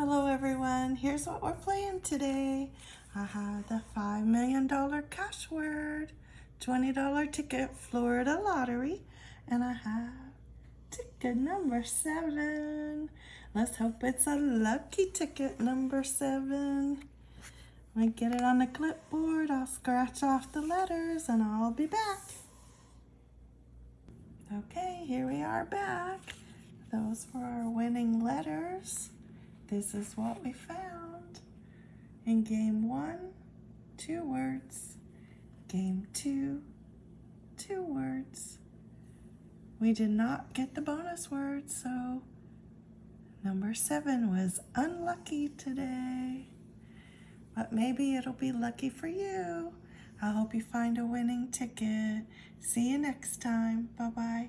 Hello everyone, here's what we're playing today. I have the $5 million cash word, $20 ticket Florida lottery, and I have ticket number seven. Let's hope it's a lucky ticket number seven. Let me get it on the clipboard, I'll scratch off the letters and I'll be back. Okay, here we are back. Those were our winning letters. This is what we found. In game one, two words. Game two, two words. We did not get the bonus word, so number seven was unlucky today. But maybe it'll be lucky for you. I hope you find a winning ticket. See you next time. Bye-bye.